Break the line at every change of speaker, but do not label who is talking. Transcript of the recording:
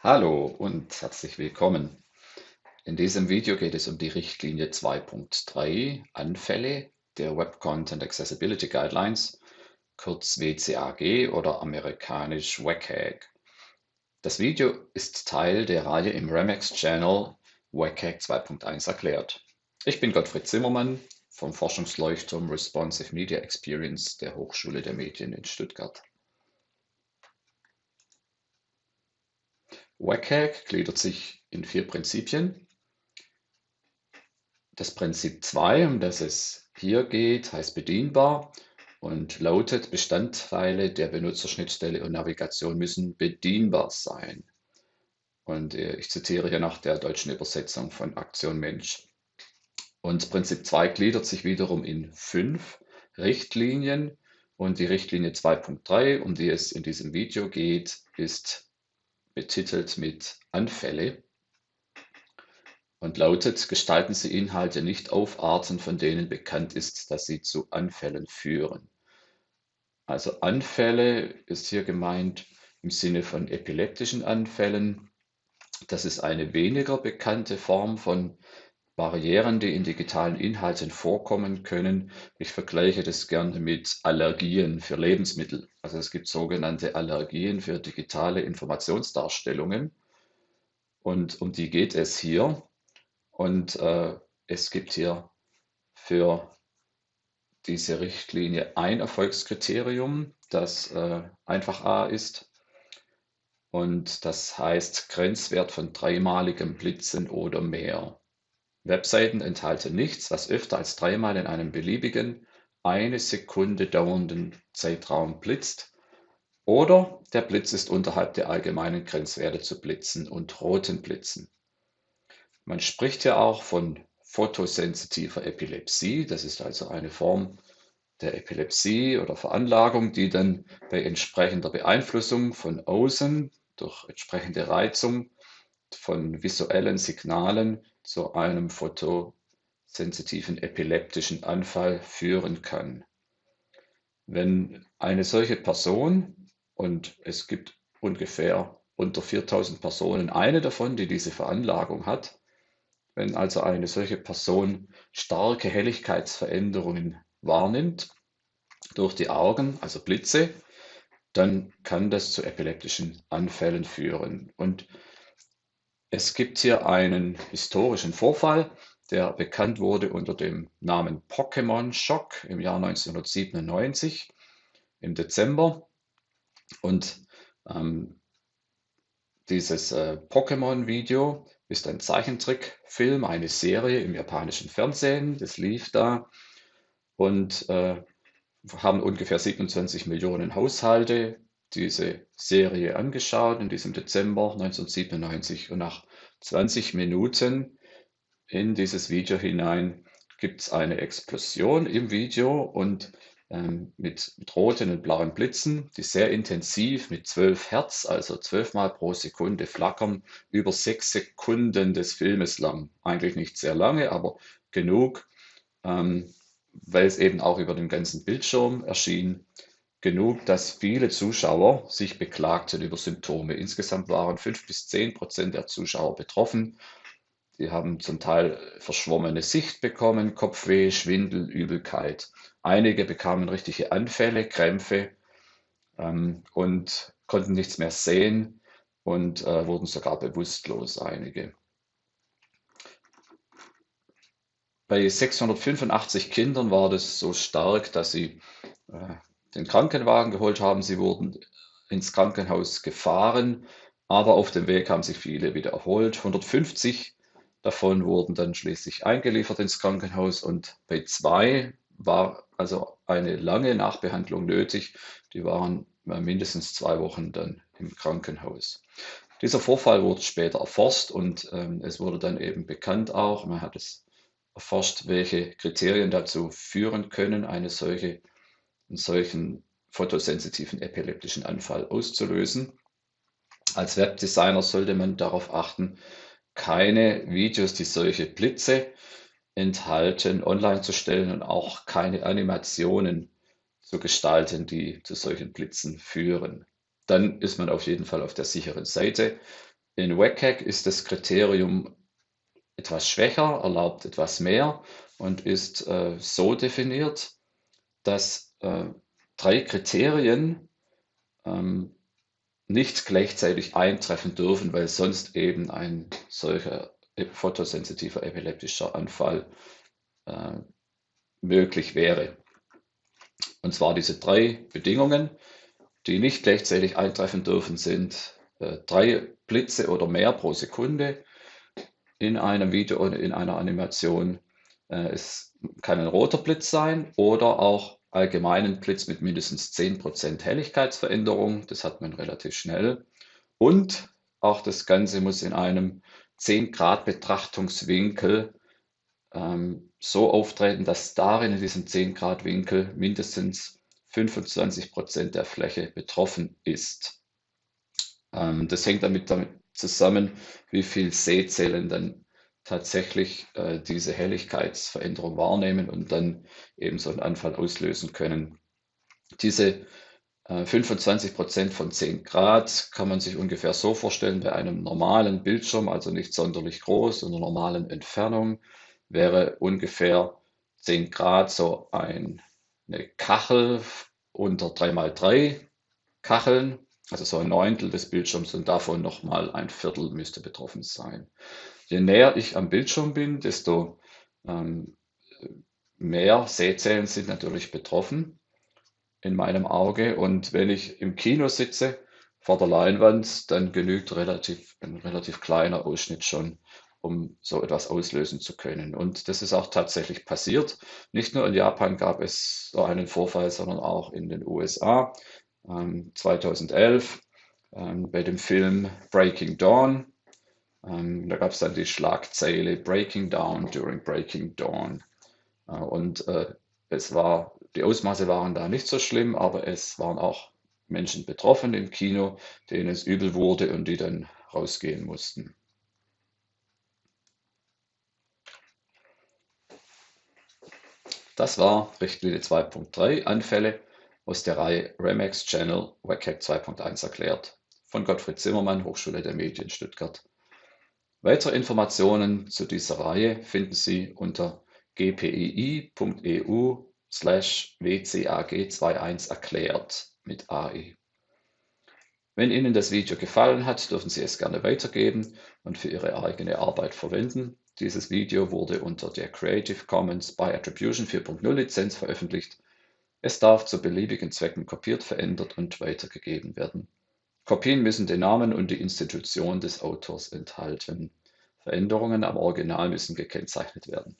Hallo und herzlich willkommen. In diesem Video geht es um die Richtlinie 2.3 Anfälle der Web Content Accessibility Guidelines, kurz WCAG oder amerikanisch WCAG. Das Video ist Teil der Reihe im Remex Channel WCAG 2.1 erklärt. Ich bin Gottfried Zimmermann vom Forschungsleuchtturm Responsive Media Experience der Hochschule der Medien in Stuttgart. WCAG gliedert sich in vier Prinzipien. Das Prinzip 2, um das es hier geht, heißt bedienbar und lautet, Bestandteile der Benutzerschnittstelle und Navigation müssen bedienbar sein. Und äh, ich zitiere hier nach der deutschen Übersetzung von Aktion Mensch. Und Prinzip 2 gliedert sich wiederum in fünf Richtlinien. Und die Richtlinie 2.3, um die es in diesem Video geht, ist betitelt mit Anfälle und lautet, gestalten Sie Inhalte nicht auf Arten, von denen bekannt ist, dass sie zu Anfällen führen. Also Anfälle ist hier gemeint im Sinne von epileptischen Anfällen. Das ist eine weniger bekannte Form von Barrieren, die in digitalen Inhalten vorkommen können. Ich vergleiche das gerne mit Allergien für Lebensmittel. Also es gibt sogenannte Allergien für digitale Informationsdarstellungen. Und um die geht es hier. Und äh, es gibt hier für diese Richtlinie ein Erfolgskriterium, das äh, einfach A ist. Und das heißt Grenzwert von dreimaligem Blitzen oder mehr. Webseiten enthalten nichts, was öfter als dreimal in einem beliebigen, eine Sekunde dauernden Zeitraum blitzt, oder der Blitz ist unterhalb der allgemeinen Grenzwerte zu Blitzen und roten Blitzen. Man spricht ja auch von photosensitiver Epilepsie. Das ist also eine Form der Epilepsie oder Veranlagung, die dann bei entsprechender Beeinflussung von außen durch entsprechende Reizung von visuellen Signalen zu einem photosensitiven epileptischen Anfall führen kann. Wenn eine solche Person, und es gibt ungefähr unter 4000 Personen eine davon, die diese Veranlagung hat, wenn also eine solche Person starke Helligkeitsveränderungen wahrnimmt durch die Augen, also Blitze, dann kann das zu epileptischen Anfällen führen. Und es gibt hier einen historischen Vorfall, der bekannt wurde unter dem Namen Pokémon-Schock im Jahr 1997 im Dezember. Und ähm, dieses äh, Pokémon-Video ist ein Zeichentrickfilm, eine Serie im japanischen Fernsehen. Das lief da und äh, haben ungefähr 27 Millionen Haushalte diese Serie angeschaut in diesem Dezember 1997 und nach 20 Minuten in dieses Video hinein gibt es eine Explosion im Video und ähm, mit, mit roten und blauen Blitzen, die sehr intensiv mit 12 Hertz, also 12 Mal pro Sekunde flackern, über sechs Sekunden des Filmes lang. Eigentlich nicht sehr lange, aber genug, ähm, weil es eben auch über den ganzen Bildschirm erschien, genug, dass viele Zuschauer sich beklagten über Symptome. Insgesamt waren fünf bis zehn Prozent der Zuschauer betroffen. Sie haben zum Teil verschwommene Sicht bekommen, Kopfweh, Schwindel, Übelkeit. Einige bekamen richtige Anfälle, Krämpfe ähm, und konnten nichts mehr sehen und äh, wurden sogar bewusstlos, einige. Bei 685 Kindern war das so stark, dass sie äh, den Krankenwagen geholt haben. Sie wurden ins Krankenhaus gefahren, aber auf dem Weg haben sich viele wieder erholt. 150 davon wurden dann schließlich eingeliefert ins Krankenhaus und bei zwei war also eine lange Nachbehandlung nötig. Die waren mindestens zwei Wochen dann im Krankenhaus. Dieser Vorfall wurde später erforscht und ähm, es wurde dann eben bekannt auch, man hat es erforscht, welche Kriterien dazu führen können, eine solche einen solchen photosensitiven epileptischen Anfall auszulösen. Als Webdesigner sollte man darauf achten, keine Videos, die solche Blitze enthalten, online zu stellen und auch keine Animationen zu gestalten, die zu solchen Blitzen führen. Dann ist man auf jeden Fall auf der sicheren Seite. In WCAG ist das Kriterium etwas schwächer, erlaubt etwas mehr und ist äh, so definiert, dass äh, drei Kriterien ähm, nicht gleichzeitig eintreffen dürfen, weil sonst eben ein solcher photosensitiver epileptischer Anfall äh, möglich wäre. Und zwar diese drei Bedingungen, die nicht gleichzeitig eintreffen dürfen, sind äh, drei Blitze oder mehr pro Sekunde in einem Video oder in einer Animation. Äh, es kann ein roter Blitz sein oder auch allgemeinen Blitz mit mindestens 10% Helligkeitsveränderung. Das hat man relativ schnell. Und auch das Ganze muss in einem 10 Grad Betrachtungswinkel ähm, so auftreten, dass darin in diesem 10 Grad Winkel mindestens 25 Prozent der Fläche betroffen ist. Ähm, das hängt damit, damit zusammen, wie viel Sehzellen dann tatsächlich äh, diese Helligkeitsveränderung wahrnehmen und dann eben so einen Anfall auslösen können. Diese 25 äh, Prozent von 10 Grad kann man sich ungefähr so vorstellen bei einem normalen Bildschirm, also nicht sonderlich groß, in einer normalen Entfernung wäre ungefähr 10 Grad so ein, eine Kachel unter 3x3 Kacheln, also so ein Neuntel des Bildschirms und davon nochmal ein Viertel müsste betroffen sein. Je näher ich am Bildschirm bin, desto ähm, mehr Sehzellen sind natürlich betroffen in meinem Auge. Und wenn ich im Kino sitze vor der Leinwand, dann genügt relativ, ein relativ kleiner Ausschnitt schon, um so etwas auslösen zu können. Und das ist auch tatsächlich passiert. Nicht nur in Japan gab es so einen Vorfall, sondern auch in den USA. Ähm, 2011 ähm, bei dem Film Breaking Dawn. Ähm, da gab es dann die Schlagzeile Breaking Down during Breaking Dawn. Äh, und äh, es war die Ausmaße waren da nicht so schlimm, aber es waren auch Menschen betroffen im Kino, denen es übel wurde und die dann rausgehen mussten. Das war Richtlinie 2.3 Anfälle aus der Reihe Remax Channel WCAG 2.1 erklärt von Gottfried Zimmermann, Hochschule der Medien Stuttgart. Weitere Informationen zu dieser Reihe finden Sie unter gpii.eu slash wcag21 erklärt mit AE. Wenn Ihnen das Video gefallen hat, dürfen Sie es gerne weitergeben und für Ihre eigene Arbeit verwenden. Dieses Video wurde unter der Creative Commons by Attribution 4.0 Lizenz veröffentlicht. Es darf zu beliebigen Zwecken kopiert, verändert und weitergegeben werden. Kopien müssen den Namen und die Institution des Autors enthalten. Veränderungen am Original müssen gekennzeichnet werden.